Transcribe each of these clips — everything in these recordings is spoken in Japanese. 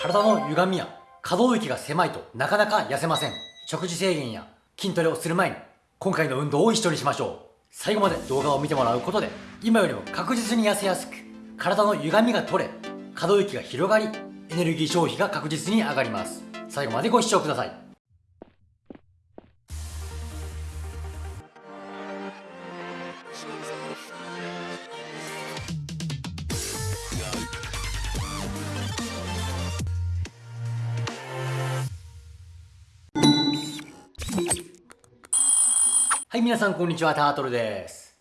体の歪みや可動域が狭いとなかなか痩せません。食事制限や筋トレをする前に今回の運動を一緒にしましょう。最後まで動画を見てもらうことで今よりも確実に痩せやすく体の歪みが取れ可動域が広がりエネルギー消費が確実に上がります最後までご視聴くださいはい皆さんこんにちはタートルです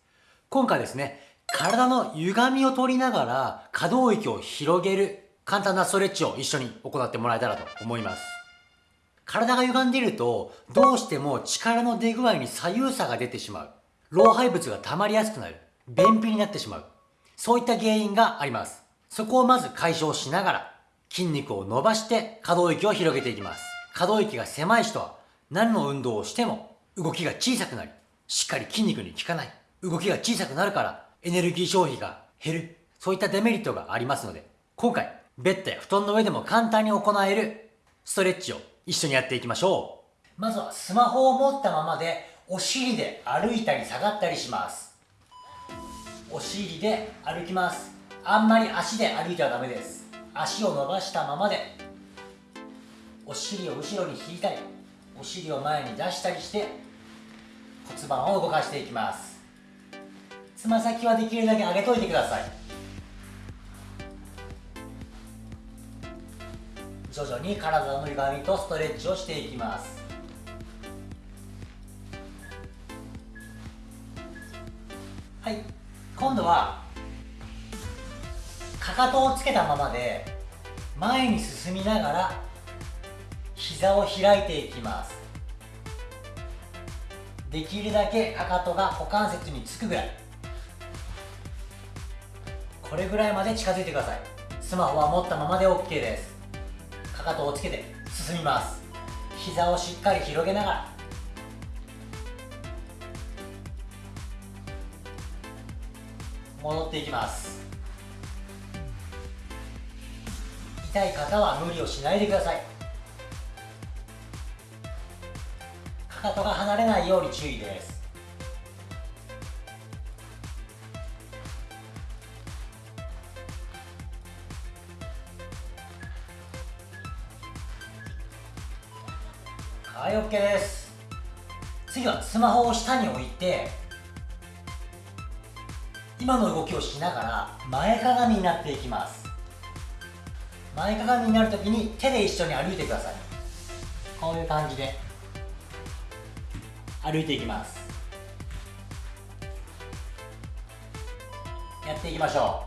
今回ですね体の歪みを取りながら可動域を広げる簡単なストレッチを一緒に行ってもらえたらと思います。体が歪んでいるとどうしても力の出具合に左右差が出てしまう。老廃物が溜まりやすくなる。便秘になってしまう。そういった原因があります。そこをまず解消しながら筋肉を伸ばして可動域を広げていきます。可動域が狭い人は何の運動をしても動きが小さくなり、しっかり筋肉に効かない。動きが小さくなるからエネルギー消費が減る。そういったデメリットがありますので、今回、ベッドや布団の上でも簡単に行えるストレッチを一緒にやっていきましょう。まずはスマホを持ったままで、お尻で歩いたり下がったりします。お尻で歩きます。あんまり足で歩いてはダメです。足を伸ばしたままで、お尻を後ろに引いたり、お尻を前に出したりして、骨盤を動かしていきます。つま先はできるだけ上げといてください。徐々に体の歪みとストレッチをしていきます。はい。今度はかかとをつけたままで前に進みながら膝を開いていきます。できるだけかかとが股関節につくぐらい。これぐらいまで近づいてください。スマホは持ったままで OK です。かかとをつけて進みます。膝をしっかり広げながら。戻っていきます。痛い方は無理をしないでください。かとが離れないように注意です。OK です。次はスマホを下に置いて今の動きをしながら前かがみになっていきます。前かがみになるときに手で一緒に歩いてください。こういう感じで。歩いていきます。やっていきましょ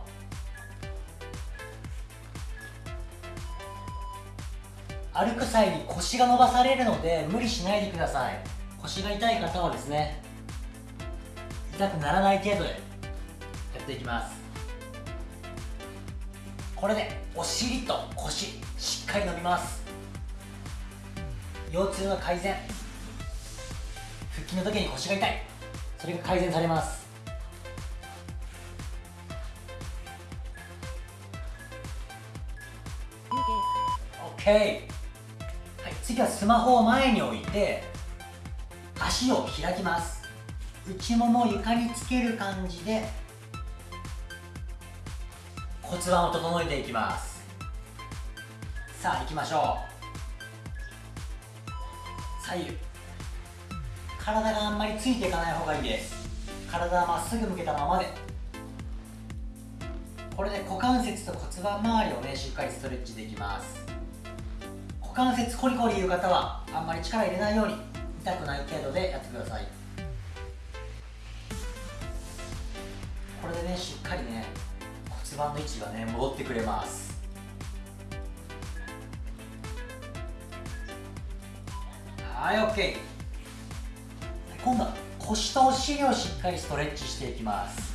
う。歩く際に腰が伸ばされるので無理しないでください。腰が痛い方はですね痛くならない程度でやっていきます。これでお尻と腰しっかり伸びます。腰痛の改善。筋の時に腰が痛い。それが改善されます。OK 次はスマホを前に置いて足を開きます。内もも床につける感じで骨盤を整えていきます。さあ行きましょう。左右。体があんまりついていかない方がいいです。体はまっすぐ向けたままで。これで股関節と骨盤周りをねしっかりストレッチできます。股関節コリコリいう方はあんまり力入れないように痛くない程度でやってください。これでねしっかりね骨盤の位置がね戻ってくれます。はい OK 今度は腰とお尻をしっかりストレッチしていきます。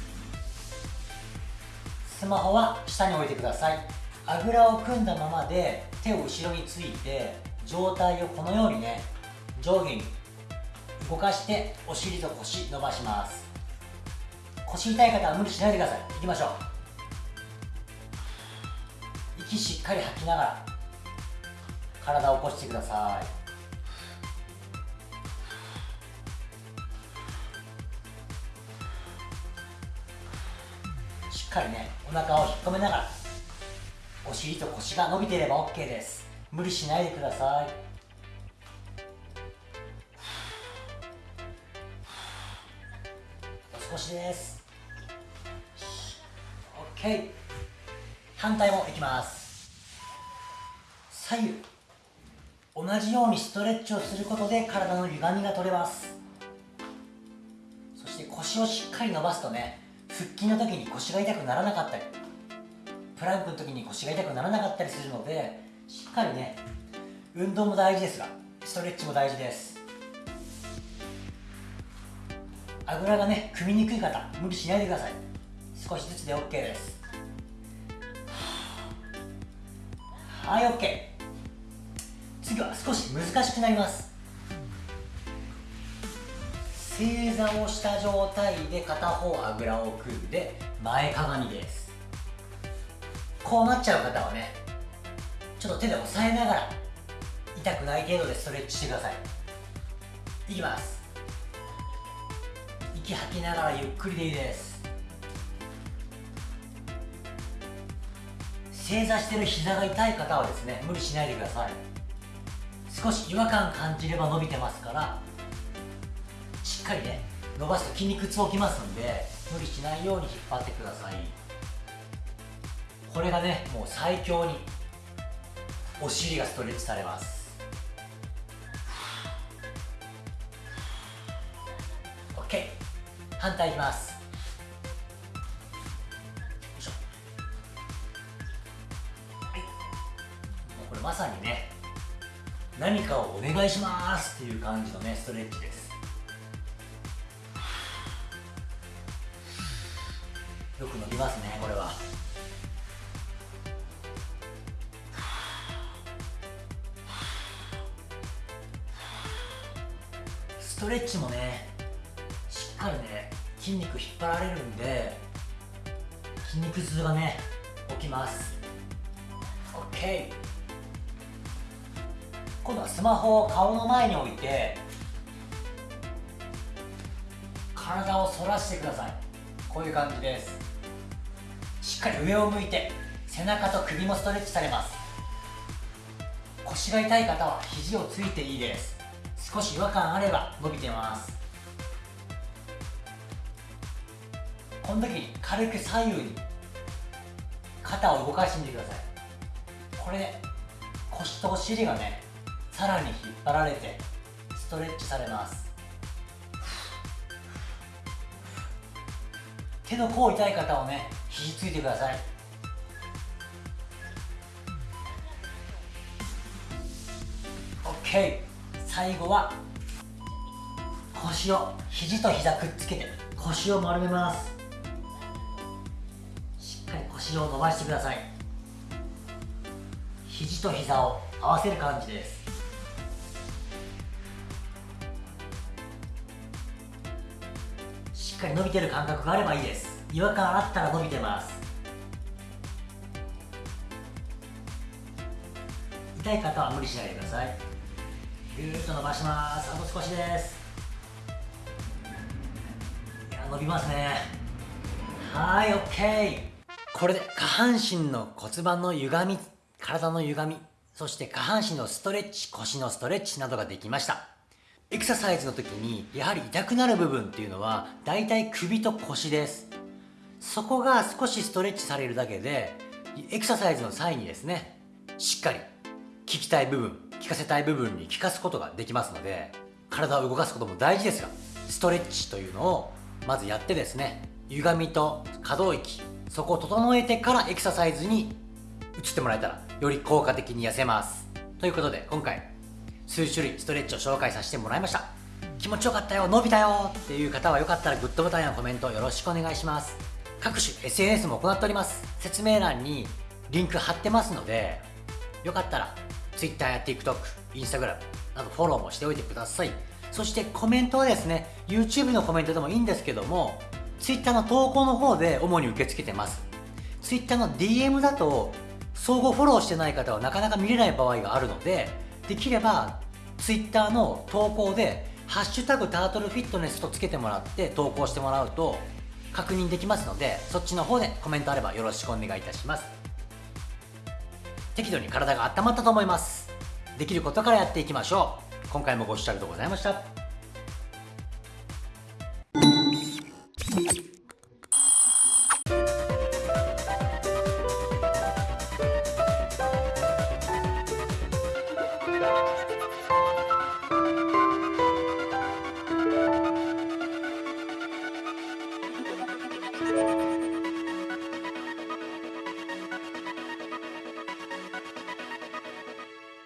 スマホは下に置いてください。あぐらを組んだままで手を後ろについて上体をこのようにね上下に動かしてお尻と腰伸ばします。腰痛い方は無理しないでください。いきましょう。息しっかり吐きながら体を起こしてください。かりねお腹を引っ込めながらお尻と腰が伸びていれば OK です。無理しないでください。少しです。OK 反対もいきます。左右。同じようにストレッチをすることで体の歪みが取れます。そして腰をしっかり伸ばすとね腹筋の時に腰が痛くならなかったりプランクの時に腰が痛くならなかったりするのでしっかりね運動も大事ですがストレッチも大事です。あぐらがね組みにくい方無理しないでください。少しずつで OK です。はい OK 次は少し難しくなります。正座をした状態で片方あぐらを組んで前かがみです。こうなっちゃう方はねちょっと手で押さえながら痛くない程度でストレッチしてください。いきます。息吐きながらゆっくりでいいです。正座してる膝が痛い方はですね無理しないでください。少し違和感感じれば伸びてますからかりね伸ばすと筋肉痛起きますんで無理しないように引っ張ってください。これがねもう最強にお尻がストレッチされます。OK 反対いきます。はい。もうこれまさにね何かをお願いしますっていう感じのねストレッチです。よく伸びますねこれは。ストレッチもねしっかりね筋肉引っ張られるんで筋肉痛がね起きます。OK 今度はスマホを顔の前に置いて体を反らしてください。こういう感じです。かり上を向いて背中と首もストレッチされます。腰が痛い方は肘をついていいです。少し違和感あれば伸びてます。この時に軽く左右に肩を動かしてみてください。これで腰とお尻がねさらに引っ張られてストレッチされます。手の甲痛い方はね肘ついてください。OK 最後は腰を肘と膝くっつけて腰を丸めます。しっかり腰を伸ばしてください。肘と膝を合わせる感じです。しっかり伸びてる感覚があればいいです。違和感あったら伸びてます。痛い方は無理しないでください。ぐーっと伸ばします。あと少しです。いや伸びますね。はい OK これで下半身の骨盤の歪み体の歪みそして下半身のストレッチ腰のストレッチなどができました。エクササイズの時にやはり痛くなる部分っていうのはだいたい首と腰です。そこが少しストレッチされるだけでエクササイズの際にですねしっかり効きたい部分効かせたい部分に効かすことができますので体を動かすことも大事ですがストレッチというのをまずやってですね歪みと可動域そこを整えてからエクササイズに移ってもらえたらより効果的に痩せます。ということで今回数種類ストレッチを紹介させてもらいました。気持ちよかったよ伸びたよっていう方はよかったらグッドボタンやコメントよろしくお願いします。各種 SNS も行っております。説明欄にリンク貼ってますのでよかったら Twitter や TikTok、Instagram などフォローもしておいてください。そしてコメントはですね YouTube のコメントでもいいんですけども Twitter の投稿の方で主に受け付けてます。Twitter の DM だと相互フォローしてない方はなかなか見れない場合があるのでできれば Twitter の投稿で「ハッシュタグタートルフィットネス」とつけてもらって投稿してもらうと確認できますのでそっちの方でコメントあればよろしくお願いいたします。適度に体が温まったと思います。できることからやっていきましょう。今回もご視聴ありがとうございました。